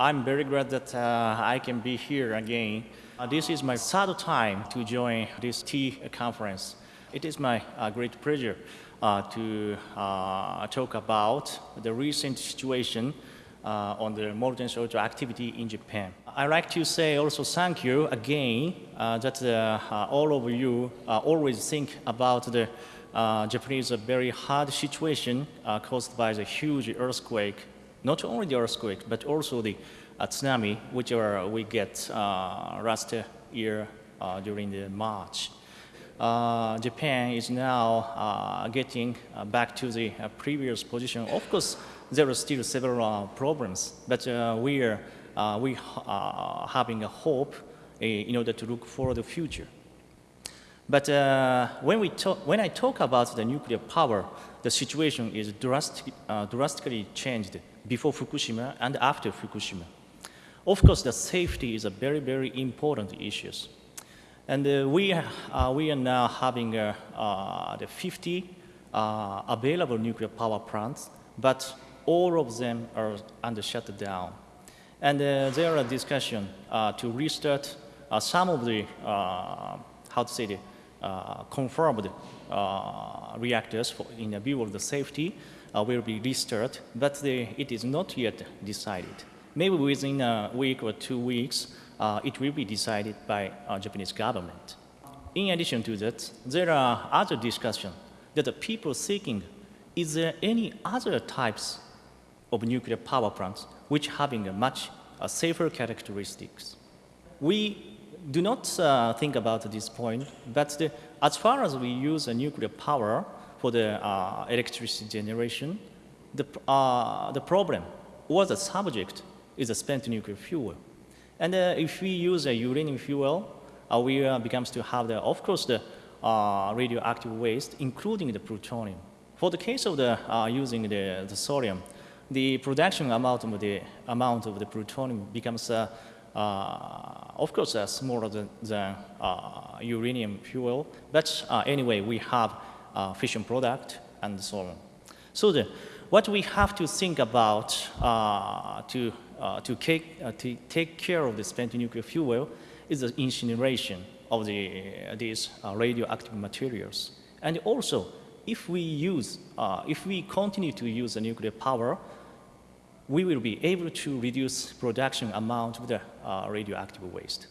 I'm very glad that uh, I can be here again. Uh, this is my third time to join this T conference. It is my uh, great pleasure uh, to uh, talk about the recent situation uh, on the molten salt activity in Japan. I'd like to say also thank you again that all of you always think about the Japanese very hard situation caused by the huge earthquake not only the earthquake, but also the uh, tsunami, which are, we get uh, last year uh, during the March. Uh, Japan is now uh, getting uh, back to the previous position. Of course, there are still several problems, but we are we having a hope in order to look for the future. But uh, when, we talk, when I talk about the nuclear power, the situation is drastic, uh, drastically changed before Fukushima and after Fukushima. Of course, the safety is a very, very important issue. And uh, we, are, uh, we are now having uh, uh, the 50 available nuclear power plants, but all of them are under shutdown. And there are discussions to restart some of the, how to say, the uh, confirmed uh, reactors for, in view of the safety uh, will be restarted, but the, it is not yet decided. Maybe within a week or two weeks, it will be decided by Japanese government. In addition to that, there are other discussions that the people seeking, is there any other types of nuclear power plants which having a much uh, safer characteristics? We do not uh, think about this point, but the, as far as we use a nuclear power for the uh, electricity generation, the, uh, the problem or the subject is a spent nuclear fuel. And uh, if we use a uranium fuel, uh, we uh, becomes to have the, of course, the radioactive waste, including the plutonium. For the case of the using the, the thorium, the production amount of the amount of the plutonium becomes uh, of course, uh, smaller than, than uh, uranium fuel, but anyway, we have Uh, fission product and so on. So the, what we have to think about uh, to, uh, to, take, to take care of the spent nuclear fuel is the incineration of the, these radioactive materials. And also, if we use, uh, if we continue to use the nuclear power, we will be able to reduce production amount of the uh, radioactive waste.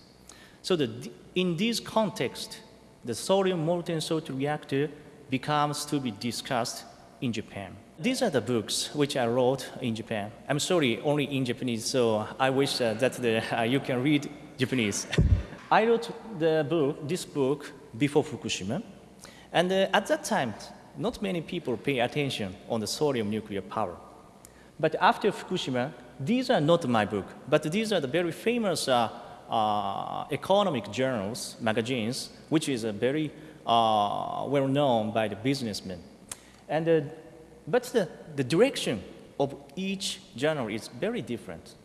So the, in this context, the thorium molten salt reactor becomes to be discussed in Japan. These are the books which I wrote in Japan. I'm sorry, only in Japanese, so I wish uh, that the, uh, you can read Japanese. I wrote the book, this book before Fukushima, and uh, at that time, not many people pay attention on the thorium nuclear power. But after Fukushima, these are not my book, but these are the very famous uh, uh, economic journals, magazines, which is a very uh, well known by the businessmen. And, uh, but the, the direction of each journal is very different.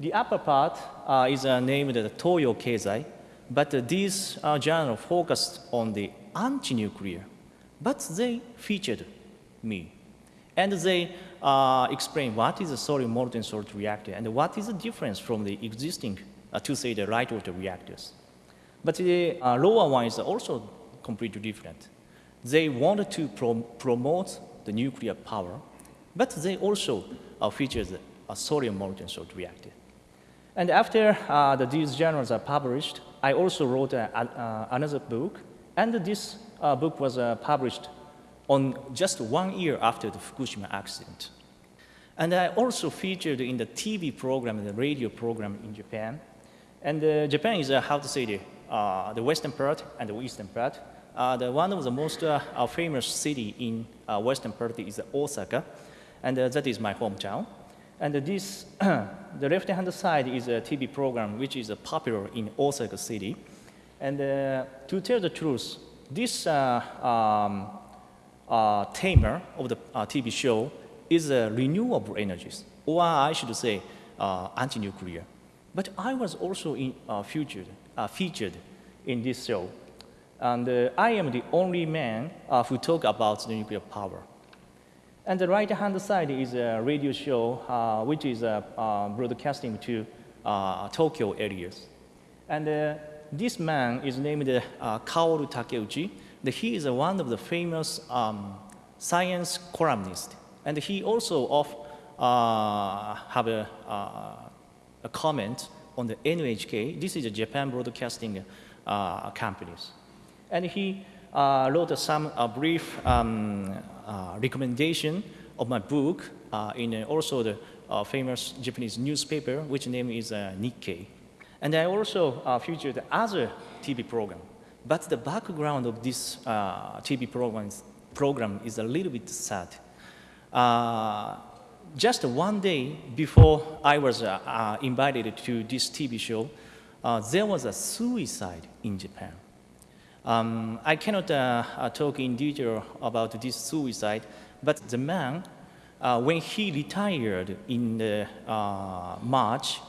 The upper part uh, is uh, named the Toyo Keizai, but these journals focused on the anti-nuclear, but they featured me. And they uh, explain what is a thorium molten salt reactor and what is the difference from the existing, uh, to say, the light water reactors. But the uh, lower one is also completely different. They wanted to pro promote the nuclear power, but they also uh, feature a thorium molten salt reactor. And after uh, the, these journals are published, I also wrote a, a, another book, and this uh, book was uh, published on just one year after the Fukushima accident. And I also featured in the TV program, the radio program in Japan. And uh, Japan is, uh, how to say, the, uh, the western part and the eastern part. Uh, the one of the most uh, uh, famous city in western part is Osaka, and that is my hometown. And this, the left-hand side is a TV program which is popular in Osaka city. And to tell the truth, this um, uh, tamer of the uh, TV show is uh, renewable energies, or I should say uh, anti-nuclear. But I was also in, uh, featured, uh, featured in this show. And I am the only man who talk about the nuclear power. And the right-hand side is a radio show, uh, which is uh, uh, broadcasting to uh, Tokyo areas. And uh, this man is named uh, Kaoru Takeuchi. He is one of the famous um, science columnists. And he also of, have a, a comment on the NHK. This is a Japan broadcasting companies. And he uh, wrote some uh, brief um, uh, recommendation of my book in also the famous Japanese newspaper, which name is Nikkei. And I also featured other TV program. But the background of this TV program, program is a little bit sad. Uh, just one day before I was uh, uh, invited to this TV show, there was a suicide in Japan. Um, I cannot uh, uh, talk in detail about this suicide, but the man, uh, when he retired in the, uh, March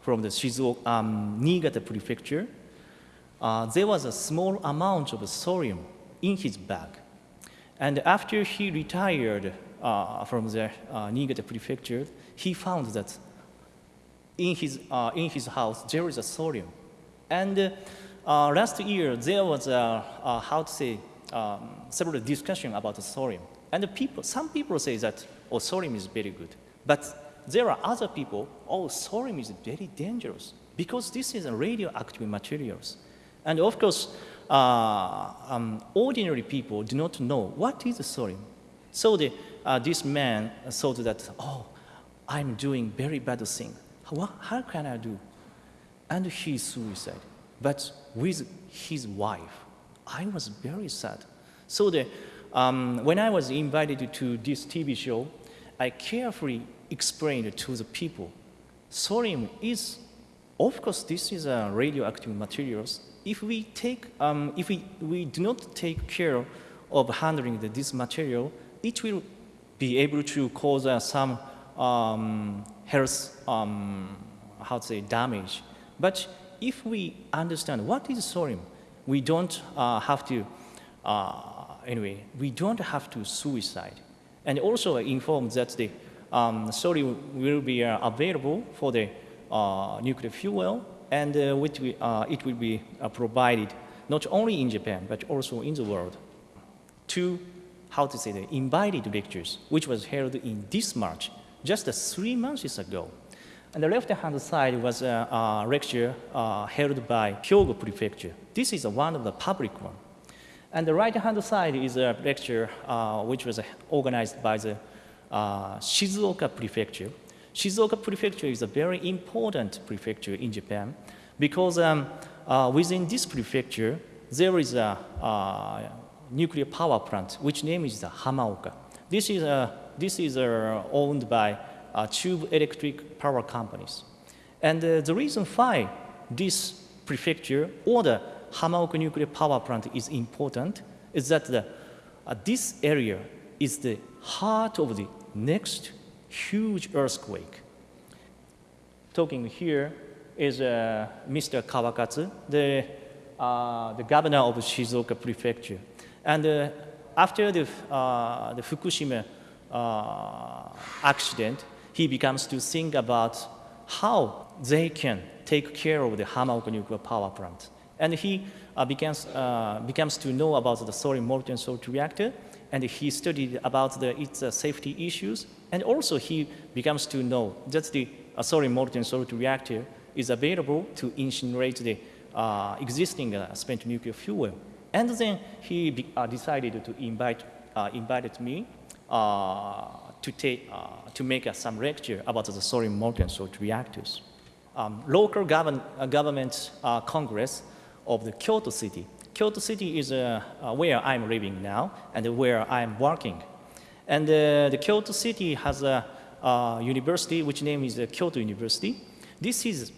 from the Shizuoka, um, Niigata prefecture, uh, there was a small amount of thorium in his bag. And after he retired uh, from the Niigata prefecture, he found that in his, in his house there is a thorium. And uh, last year, there was a, a how to say, um, several discussion about thorium. And the people, some people say that, oh, thorium is very good. But there are other people, oh, thorium is very dangerous because this is a radioactive materials. And of course, uh, um, ordinary people do not know what is thorium. So the, uh, this man thought that, oh, I'm doing very bad thing. How, how can I do? And he suicide but with his wife. I was very sad. So the, um, when I was invited to this TV show, I carefully explained to the people, thorium is, of course, this is a radioactive materials. If we take, um, if we, we do not take care of handling the, this material, it will be able to cause uh, some um, health, um, how to say, damage. But if we understand what is thorium, we don't uh, have to, uh, anyway, we don't have to suicide. And also inform that the um, thorium will be uh, available for the uh, nuclear fuel and uh, which we, it will be provided not only in Japan, but also in the world. Two, how to say, the invited lectures, which was held in this March, just three months ago. On the left-hand side was a, a lecture uh, held by Hyogo Prefecture. This is one of the public one. And the right-hand side is a lecture uh, which was organized by the uh, Shizuoka Prefecture. Shizuoka Prefecture is a very important prefecture in Japan because um, uh, within this prefecture, there is a, a, nuclear power plant, which name is the Hamaoka. This is, this is owned by uh, electric power companies. And uh, the reason why this prefecture or the Hamaoka nuclear power plant is important is that the, uh, this area is the heart of the next huge earthquake. Talking here is uh, Mr. Kawakatsu, the, uh, the governor of Shizuoka prefecture. And uh, after the, uh, the Fukushima accident, he becomes to think about how they can take care of the Hamaoka nuclear power plant. And he uh, begins, uh, becomes to know about the thorium molten salt reactor, and he studied about the, its uh, safety issues, and also he becomes to know that the thorium molten salt reactor is available to incinerate the uh, existing uh, spent nuclear fuel. And then he uh, decided to invite, invited me to, take, uh, to make uh, some lecture about the thorium molten salt reactors. Um, local govern, uh, government uh, congress of the Kyoto city. Kyoto city is where I'm living now and where I'm working. And the Kyoto city has a university which name is Kyoto University. This is,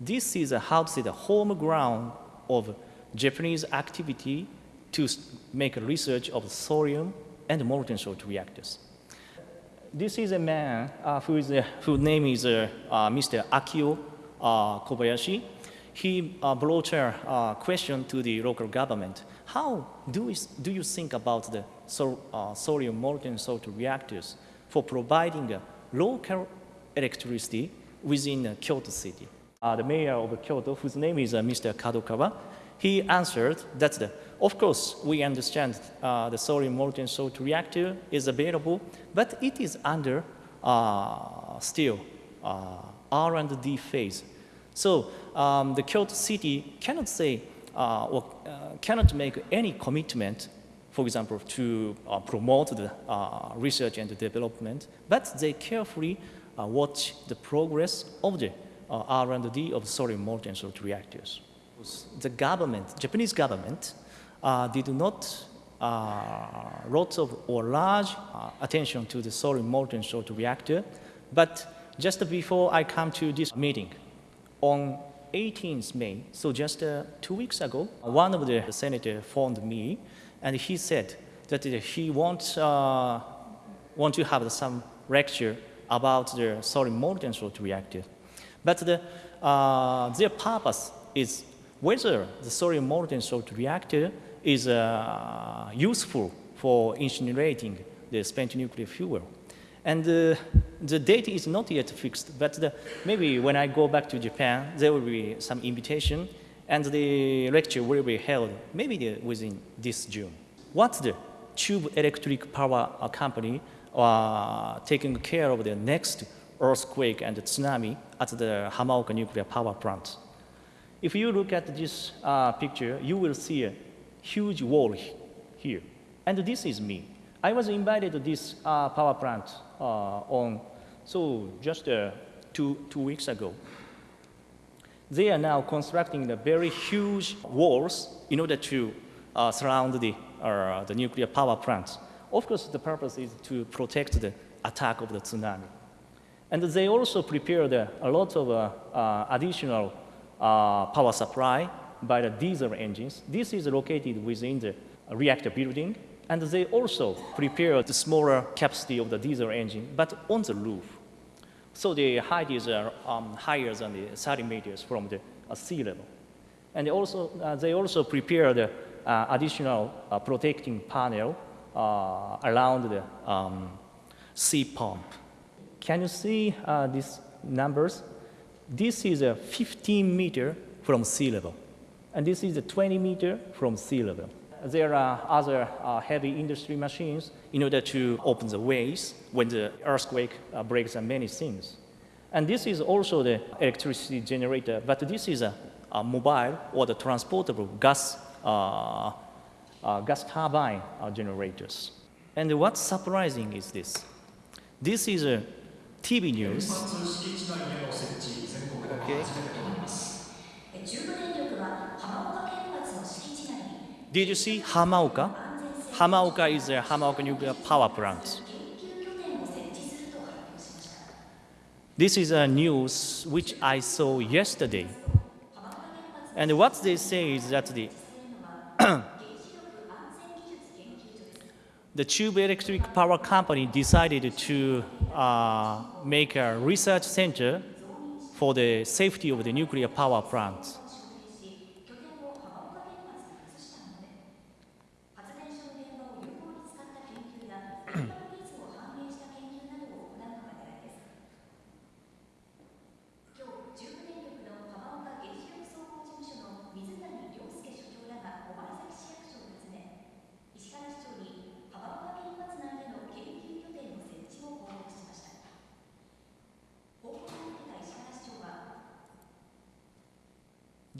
this is a, how to say the home ground of Japanese activity to make research of thorium and molten salt reactors this is a man uh, who is, uh, whose name is uh, uh Mr. Akio uh, Kobayashi. He brought a question to the local government. how do, we, do you think about the sol, thorium molten salt reactors for providing local electricity within Kyoto city? The mayor of Kyoto, whose name is Mr. Kadokawa, he answered that, the, of course, we understand uh, the thorium molten salt reactor is available, but it is under uh, still uh, R&D phase. So um, the Kyoto city cannot say uh, or uh, cannot make any commitment, for example, to uh, promote the research and development, but they carefully watch the progress of the R&D of thorium molten salt reactors. The government, Japanese government, did not uh, lots of or large uh, attention to the thorium molten salt reactor. But just before I come to this meeting, on 18th May, so just uh, two weeks ago, one of the senators phoned me and he said that he wants uh, want to have some lecture about the thorium molten salt reactor. But the, uh, their purpose is whether the thorium molten salt reactor is uh, useful for incinerating the spent nuclear fuel. And uh, the date is not yet fixed, but the, maybe when I go back to Japan, there will be some invitation, and the lecture will be held maybe the, within this June. What's the Chubu electric power company uh, taking care of the next earthquake and tsunami at the Hamaoka nuclear power plant? If you look at this uh, picture, you will see huge wall here. And this is me. I was invited to this uh, power plant uh, on, so just uh, two, two weeks ago. They are now constructing the very huge walls in order to uh, surround the, uh, the nuclear power plant. Of course, the purpose is to protect the attack of the tsunami. And they also prepared a lot of uh, additional power supply by the diesel engines. This is located within the reactor building, and they also prepare the smaller capacity of the diesel engine, but on the roof. So the height is uh, um, higher than the 30 meters from the uh, sea level. And they also, uh, they also prepare the uh, additional uh, protecting panel around the um, sea pump. Can you see these numbers? This is a 15 meter from sea level and this is a 20 meter from sea level. There are other uh, heavy industry machines in order to open the ways when the earthquake uh, breaks and many things. And this is also the electricity generator, but this is a, a mobile or the transportable gas, uh, uh gas turbine uh, generators. And what's surprising is this. This is a TV news. Okay. Did you see Hamaoka? Hamaoka is a Hamaoka nuclear power plant. This is a news which I saw yesterday. And what they say is that the the Chubu Electric Power Company decided to uh, make a research center for the safety of the nuclear power plants.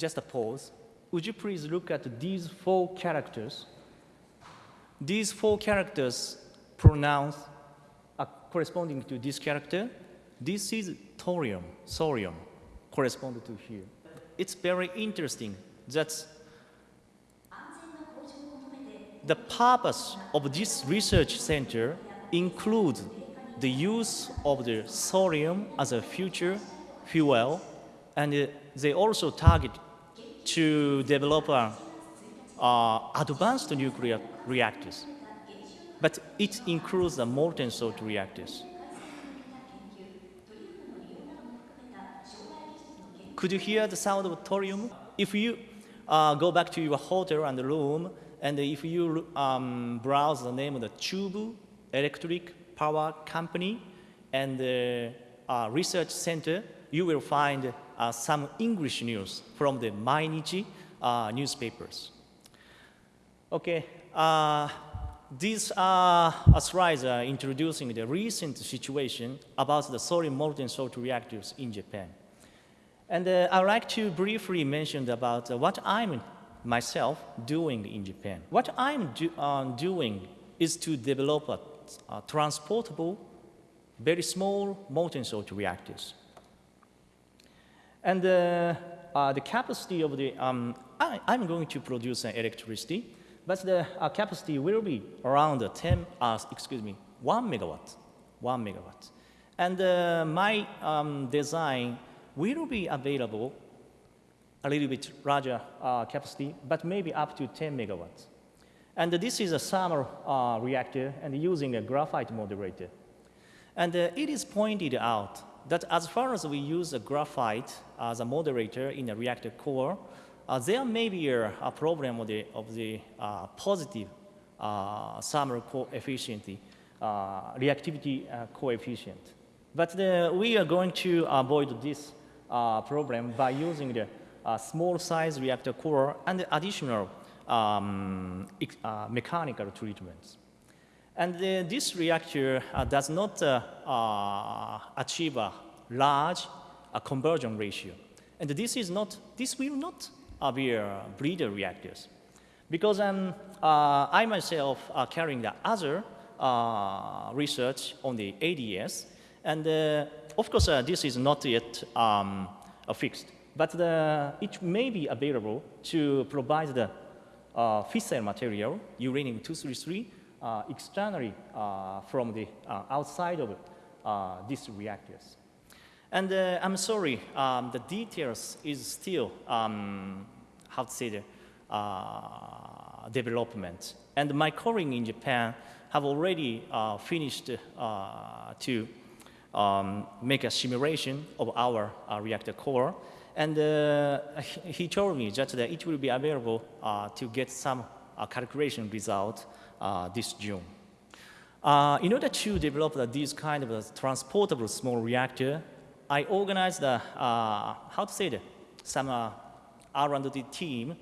Just a pause. Would you please look at these four characters? These four characters pronounced are corresponding to this character. This is thorium, thorium, corresponding to here. It's very interesting that the purpose of this research center includes the use of the thorium as a future fuel, and uh, they also target to develop uh, uh, advanced nuclear reactors. But it includes the molten salt reactors. Could you hear the sound of thorium? If you uh, go back to your hotel and room, And if you um, browse the name of the Chubu Electric Power Company and the uh, Research Center, you will find uh, some English news from the Mainichi uh, newspapers. Okay, uh, these are slides are introducing the recent situation about the solid molten salt reactors in Japan. And uh, I'd like to briefly mention about uh, what I'm myself doing in Japan. What I'm do, uh, doing is to develop a, a transportable, very small molten salt reactors. And uh, uh, the capacity of the, um, I, am going to produce an electricity, but the uh, capacity will be around 10, uh, excuse me, 1 megawatt, 1 megawatt. And uh, my um, design will be available a little bit larger uh, capacity, but maybe up to 10 megawatts. And this is a uh, reactor and using a graphite moderator. And it is pointed out that as far as we use a graphite as a moderator in a reactor core, uh, there may be a, a, problem of the, of the uh, positive uh, thermal coefficient, reactivity coefficient. But the, we are going to avoid this problem by using the uh, small size reactor core and additional um, uh, mechanical treatments. And uh, this reactor uh, does not uh, uh, achieve a large conversion ratio. And this is not, this will not be a breeder reactors. Because um, I myself are carrying the other research on the ADS. And of course, this is not yet um, fixed but the, it may be available to provide the uh, fissile material, uranium-233, uh, externally uh, from the uh, outside of uh, these reactors. And uh, I'm sorry, um, the details is still, um, how to say, the development. And my colleague in Japan have already finished to um, make a simulation of our reactor core. And uh, he told me just that it will be available uh, to get some uh, calculation result uh, this June. Uh, in order to develop this kind of transportable small reactor, I organized, uh, how to say it, some R&D team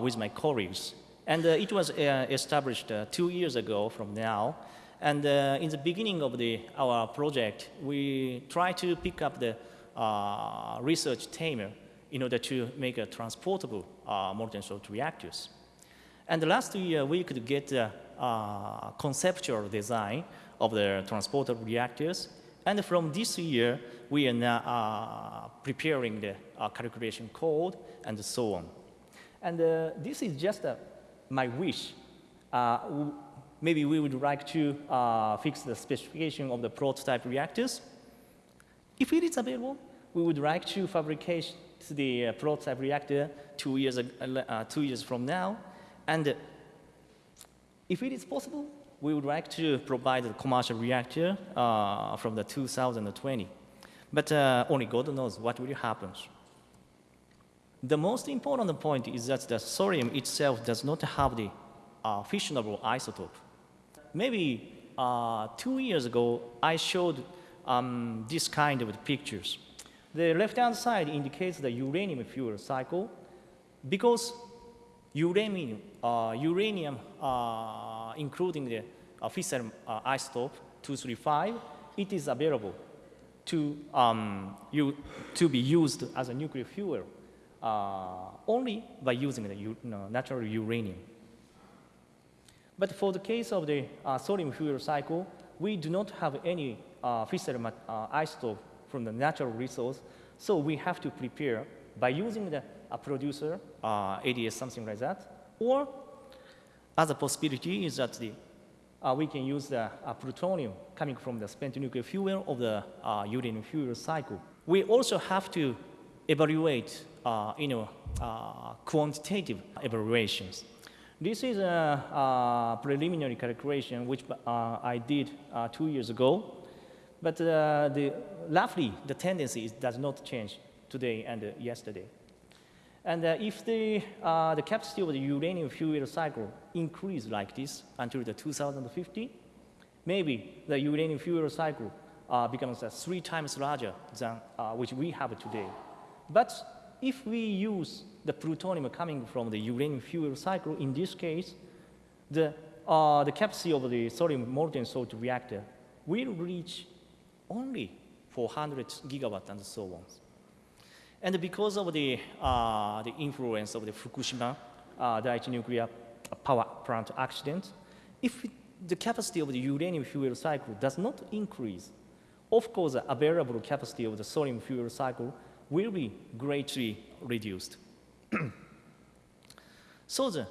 with my colleagues. And it was established two years ago from now. And in the beginning of the, our project, we tried to pick up the uh, research team in order to make a transportable uh, molten salt reactors. And last year, we could get uh, conceptual design of the transportable reactors. And from this year, we are now uh, preparing the uh, calculation code and so on. And this is just my wish. maybe we would like to fix the specification of the prototype reactors. If it is available, we would like to fabricate the prototype reactor two years, uh, two years from now. And if it is possible, we would like to provide a commercial reactor uh, from the 2020. But uh, only God knows what will happen. The most important point is that the thorium itself does not have the uh, fissionable isotope. Maybe uh, two years ago, I showed um, this kind of pictures. The left-hand side indicates the uranium fuel cycle because uranium, uh, uranium uh, including the uh, fissile uh, isotope 235, it is available to, um, you, to be used as a nuclear fuel only by using the you know, natural uranium. But for the case of the uh, thorium fuel cycle, we do not have any uh, fissile uh, isotope from the natural resource. So we have to prepare by using the a producer, uh, ADS, something like that. Or other possibility is that the, uh, we can use the uh, plutonium coming from the spent nuclear fuel of the uh, uranium fuel cycle. We also have to evaluate, uh, you know, uh, quantitative evaluations. This is a, a preliminary calculation which I did two years ago. But uh, the, roughly, the tendency does not change today and yesterday. And uh, if the, uh, the capacity of the uranium fuel cycle increase like this until the 2050, maybe the uranium fuel cycle uh, becomes three times larger than which we have today. But if we use the plutonium coming from the uranium fuel cycle, in this case, the, uh, the capacity of the thorium molten salt reactor will reach only 400 gigawatt and so on. And because of the, uh, the influence of the Fukushima uh, Daiichi nuclear power plant accident, if the capacity of the uranium fuel cycle does not increase, of course, the available capacity of the thorium fuel cycle will be greatly reduced. so the,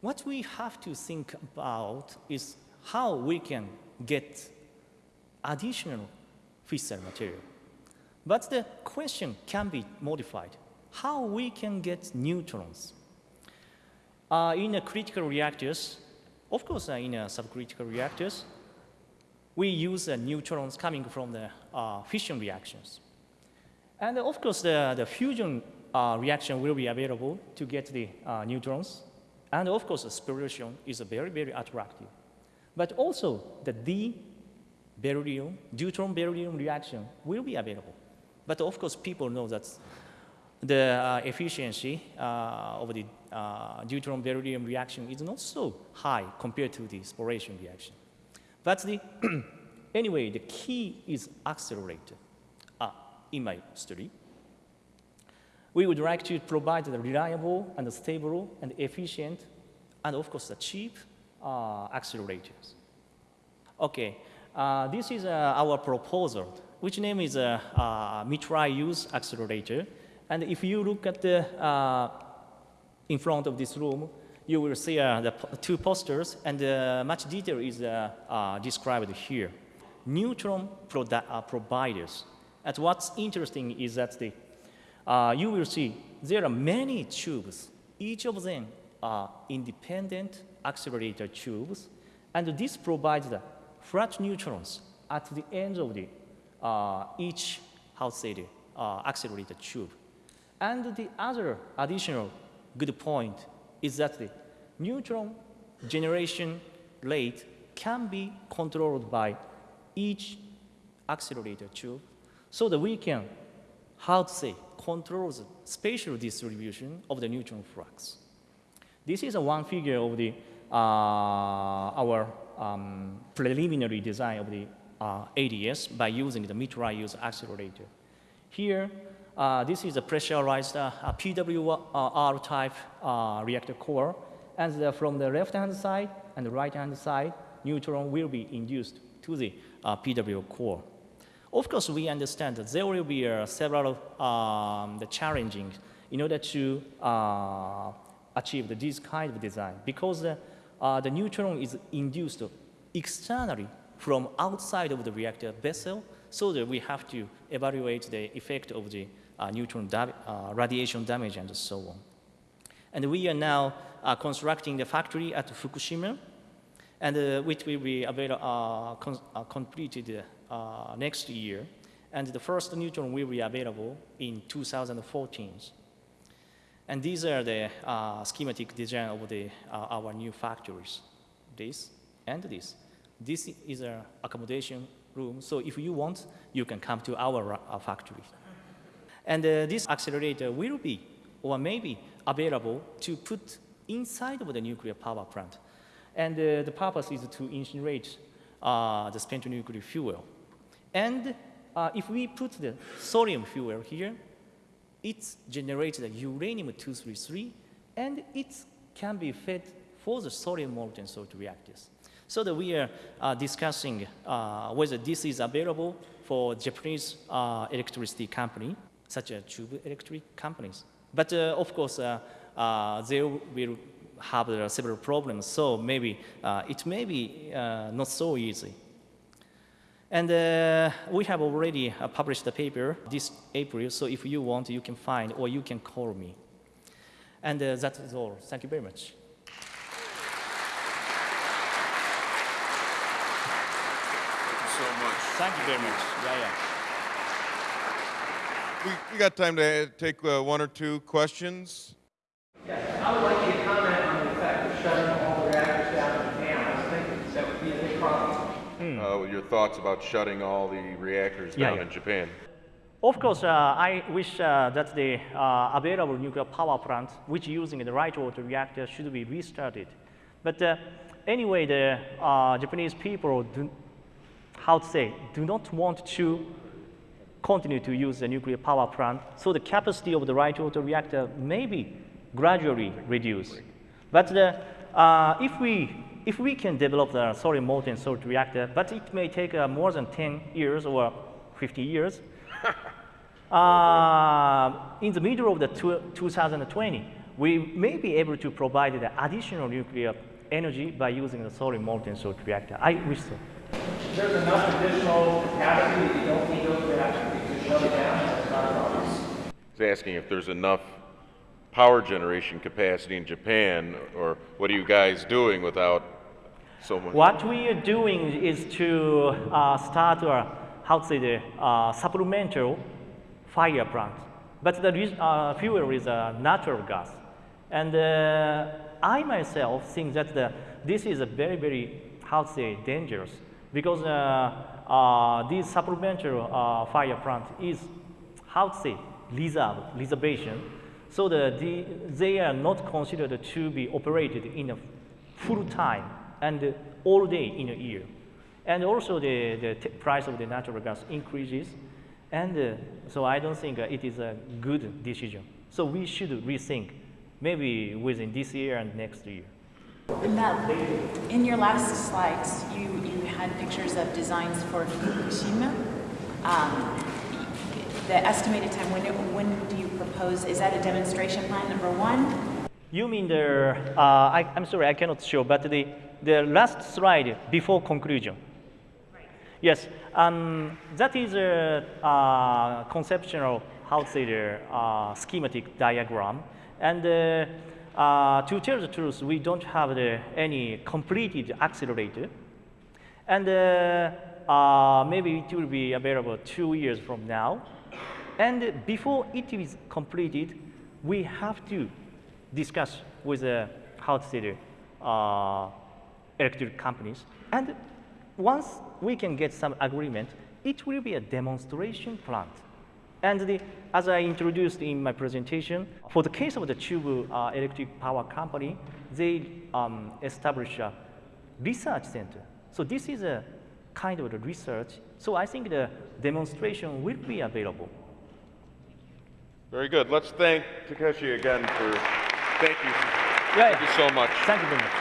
what we have to think about is how we can get additional fissile material. But the question can be modified. How we can get neutrons? Uh, in a critical reactors, of course, uh, in a subcritical reactors, we use uh, neutrons coming from the uh, fission reactions. And uh, of course, the, the fusion uh, reaction will be available to get the neutrons. And of course, the spallation is very, very attractive. But also, the D beryllium, deuterium beryllium reaction will be available. But of course, people know that the uh, efficiency uh, of the uh, deuterium beryllium reaction is not so high compared to the spallation reaction. But the anyway, the key is accelerator in my study. We would like to provide the reliable and stable and efficient and of course the cheap uh, accelerators. Okay, uh, this is uh, our proposal, which name is uh, uh, mid-use accelerator. And if you look at the, uh, in front of this room, you will see the two posters, and much detail is described here. Neutron providers. And what's interesting is that the, you will see there are many tubes. Each of them are independent accelerator tubes, and this provides the flat neutrons at the end of the each, how say, the accelerator tube. And the other additional good point is that the neutron generation rate can be controlled by each accelerator tube so that we can, how to say, control the spatial distribution of the neutron flux. This is a one figure of the, uh, our um, preliminary design of the uh, ADS by using the mid-use accelerator. Here, uh, this is a pressurized uh, PWR type uh, reactor core and the, from the left-hand side and the right-hand side, neutron will be induced to the uh, PW core. Of course, we understand that there will be uh, several um, the challenging in order to uh, achieve this kind of design because the neutron is induced externally from outside of the reactor vessel, so that we have to evaluate the effect of the uh, neutron da uh, radiation damage and so on. And we are now uh, constructing the factory at Fukushima, and uh, which will be uh, uh, completed next year. And the first neutron will be available in 2014. And these are the schematic design of the, our new factories. This and this. This is an accommodation room, so if you want, you can come to our factory. And this accelerator will be, or maybe, available to put inside of the nuclear power plant. And uh, the purpose is to incinerate uh, the spent nuclear fuel. And uh, if we put the thorium fuel here, it generates the uranium-233, and it can be fed for the thorium molten salt reactors. So that we are uh, discussing uh, whether this is available for Japanese uh, electricity company, such as Chubu Electric companies. But uh, of course, they will have several problems, so maybe it may be not so easy. And uh, we have already uh, published the paper this April, so if you want, you can find or you can call me. And uh, that is all. Thank you very much. Thank you so much. Thank you very much. Yeah, yeah. we, we got time to take uh, one or two questions. I would like you to comment on the effect of shutting all the reactors down in Japan. I was thinking that would be a big problem. Uh, your thoughts about shutting all the reactors Yeah, down yeah. in Japan? Of course, uh, I wish uh, that the uh, available nuclear power plant, which using the right water reactor, should be restarted. But uh, anyway, the uh, Japanese people, do, how to say, do not want to continue to use the nuclear power plant, so the capacity of the right water reactor may be gradually reduced. But the, uh, if, we, if we can develop the solid molten salt reactor, but it may take uh, more than 10 years or 50 years, uh, in the middle of the two, 2020, we may be able to provide the additional nuclear energy by using the solid molten salt reactor. I wish so. There's enough additional capacity that you don't need those reactors to shut it down. That's not a problem. He's asking if there's enough power generation capacity in Japan, or what are you guys doing without so much? What we are doing is to uh, start a, how to say the uh, supplemental fire plant. But the uh, fuel is uh, natural gas. And uh, I myself think that the, this is a very, very, how to say, dangerous because uh, uh, this supplemental uh, fire plant is, how to say, reserve, reservation. So the, the, they are not considered to be operated in a full time and all day in a year. And also the, the price of the natural gas increases. And uh, so I don't think it is a good decision. So we should rethink maybe within this year and next year. In that, in your last slides, you, you had pictures of designs for Fukushima. Um, the estimated time, when, when do you propose, is that a demonstration plan number one? You mean the, uh, I, I'm sorry, I cannot show, but the, the last slide before conclusion. Yes, um, that is a uh, conceptual, how to say, the uh, schematic diagram. And uh, uh, to tell the truth, we don't have the, any completed accelerator. And uh, uh, maybe it will be available two years from now. And before it is completed, we have to discuss with to say the uh, electric companies. And once we can get some agreement, it will be a demonstration plant. And the, as I introduced in my presentation, for the case of the Chubu uh, Electric Power Company, they um, established a research center. So this is a kind of the research. So I think the demonstration will be available. Very good. Let's thank Takeshi again for. Thank you. Thank you so much. Thank you very much.